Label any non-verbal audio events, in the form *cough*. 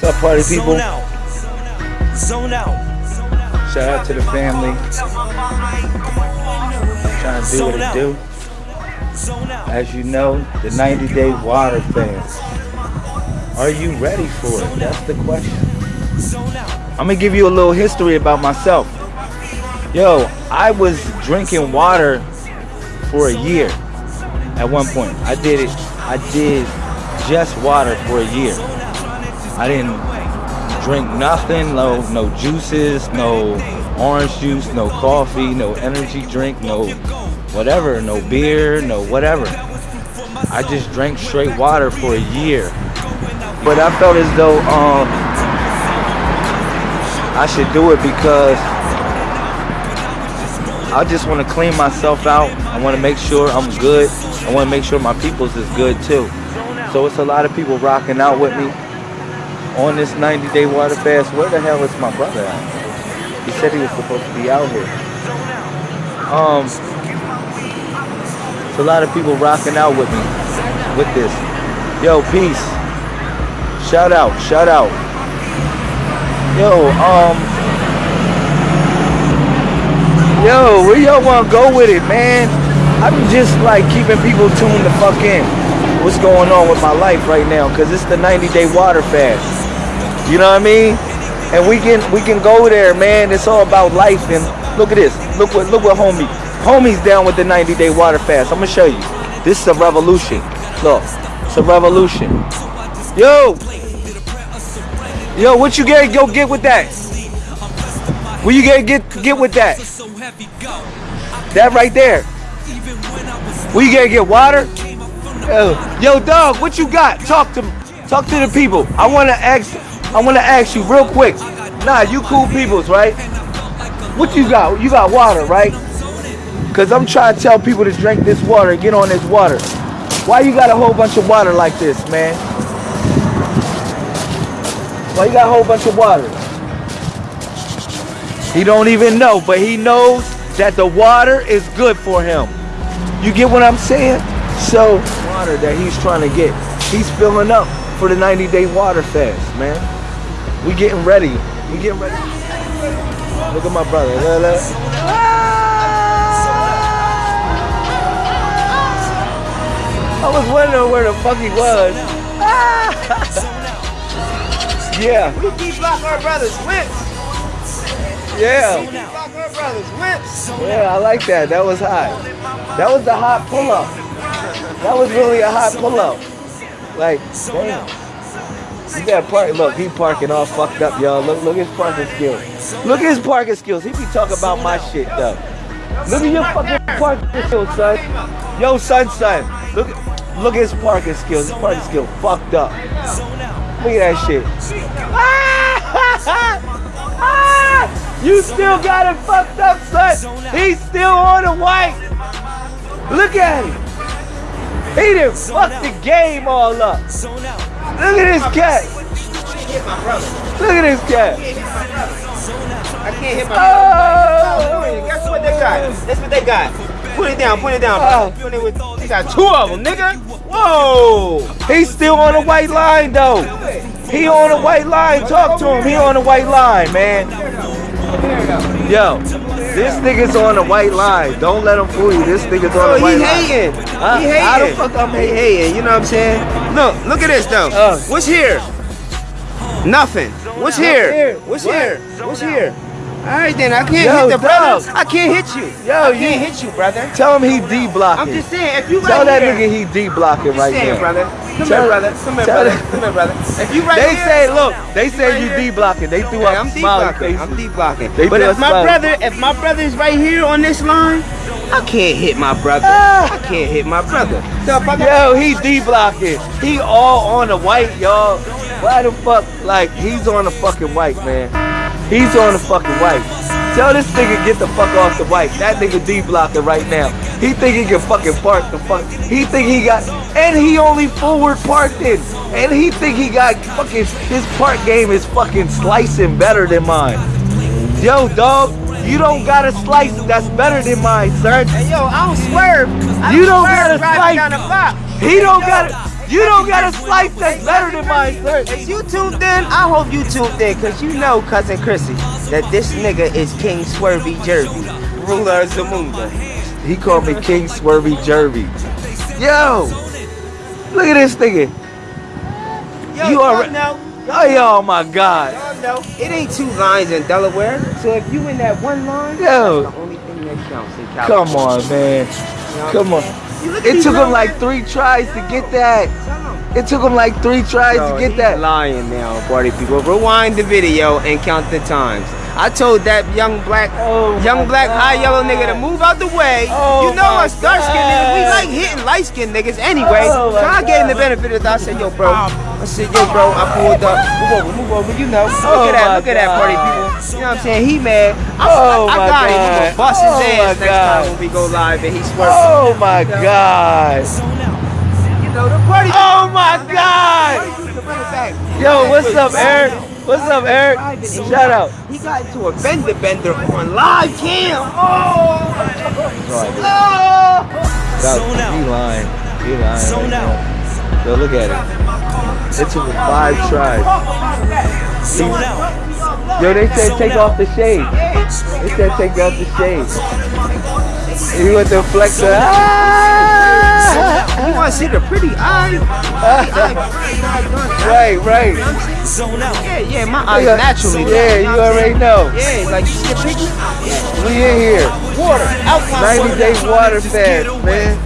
What's up, party people? Zone out. Zone out. Shout out to the family. Trying to do what it do. As you know, the 90 Day Water Fast. Are you ready for it? That's the question. I'm gonna give you a little history about myself. Yo, I was drinking water for a year at one point. I did it. I did just water for a year. I didn't drink nothing, no no juices, no orange juice, no coffee, no energy drink, no whatever, no beer, no whatever. I just drank straight water for a year. But I felt as though um I should do it because I just want to clean myself out. I want to make sure I'm good. I want to make sure my people's is good too. So it's a lot of people rocking out with me on this 90 day water fast. Where the hell is my brother at? He said he was supposed to be out here. Um, it's a lot of people rocking out with me with this. Yo, peace. Shout out, shout out. Yo, um, yo, where y'all wanna go with it, man? I'm just like keeping people tuned the fuck in. What's going on with my life right now? Cause it's the 90 day water fast. You know what I mean? And we can we can go there, man. It's all about life. And look at this. Look what look what homie. Homie's down with the 90 day water fast. I'm gonna show you. This is a revolution. Look, it's a revolution. Yo, yo, what you get? Go get with that. What you get? Get get with that. That right there. Where you gonna get water? Yo, yo, dog, what you got? Talk to talk to the people. I wanna ask I wanna ask you real quick. Nah, you cool peoples, right? What you got? You got water, right? Cause I'm trying to tell people to drink this water, get on this water. Why you got a whole bunch of water like this, man? Why you got a whole bunch of water? He don't even know, but he knows that the water is good for him. You get what I'm saying? So, water that he's trying to get, he's filling up for the 90 day water fast, man. We getting ready. We getting ready. Look at my brother. Look, look. I was wondering where the fuck he was. *laughs* yeah, We keep block our brothers whips. yeah. Block our brothers whips. Yeah, I like that. That was hot. That was the hot pull up. That was really a hot pull up. Like, damn. You got park. Look, he parking all fucked up, y'all. Look, look at his parking skills. Look at his parking skills. He be talking about my shit though. Look at your fucking parking skills, son. Yo, son, son. Look, look at his parking skills. His parking skill fucked up. Look at that shit. *laughs* you still got it fucked up, son. He's still on the white. Look at him. He done fucked the game all up. Look at this cat. Hit my brother. Look at this cat. I can't hit my Oh. brother. Guess what they got? That's what they got. Put it down, put it down. Oh. bro. Doing it with- They got two of them, nigga. Whoa. He's still on the white line though. He on the white line. Talk to him. He on the white line, man. Yo, this nigga's on the white line. Don't let him fool you. This nigga's on Oh, the white he line. hating. Huh? He hating. How the fuck I'm He hating. You know what I'm saying? Look, look at this though. Uh. What's here? Nothing. What's here? What's here? What's here? All right then, I can't Yo, hit the brother. dog. I can't hit you. Yo, I you- can't hit you, brother. Tell him he D blocking. I'm just saying, if you right Tell that here, nigga he D blocking right saying, now. brother. Come Tell- here, brother. Come here, tell brother. *laughs* Come here, brother. If you right They here, say, look, they say right you? D blocking. They threw Yeah, up I'm smiley blocking. I'm deep blocking. They but if my brother, if my brother is right here on this line, I can't hit my brother. I can't hit my brother. Yo, he D blocking. He all on the white, y'all. Why the fuck? Like, he's on the fucking white, man. He's on the fucking white. Tell this nigga get the fuck off the white. That nigga D blocking right now. He think he can fucking park the fuck. He think he got, and he only forward parked it. And he think he got fucking, his park game is fucking slicing better than mine. Yo, dog, you don't got a slice that's better than mine, sir. Hey, yo, I don't swerve. I You don't gotta driving slice. down the block. He don't got it. You don't got a slice that's better than mine, sir. If you tuned in? I hope you tuned in, cause you know, cousin Chrissy, that this nigga is King Swervy Jervy, ruler of Zamunda. He called me King Swervy Jervy. Yo, look at this nigga. Yo, You alre- Oh, yo, my God. Y'all it ain't two lines in Delaware. So if you in that one line, Yo. that's the only thing that counts in Come on, man. You know? Come on. You look at It took him like three tries to get that. It took him like three tries Yo, to get that. lying now, party people. Rewind the video and count the times. I told that young black, Oh young black high yellow nigga to move out the way. Oh you know us dark skinned niggas, we like hitting light skinned niggas anyway. Oh so I gave him the benefit of the doubt. I said, yo, bro. I said, yo, bro. I pulled up. Move over, move over. You know. Oh look Oh at that. Look at that, party people. You know what I'm saying? He mad. I, Oh I, I my got him. We God. gonna bust his Oh ass next God. time when we go live and he swerves. Oh my God. Zone out. You know the party. Oh my God. Yo, what's up, Eric? What's up, Eric? Shout out. He got into a fender bender on live cam. Oh! oh! Zone out. He lying. He lying. Right now. Yo, look at it. It took him five. Zone. Yo, they said take off the shade. They said take off the shade. He went to flex the. You ah! want to see the pretty eye? *laughs* right, right. Zone out. Yeah, yeah, my eyes naturally. Yeah, you already know. Yeah, like you see the picture? We in here. Water, alkaline 90 water. day water fast, man.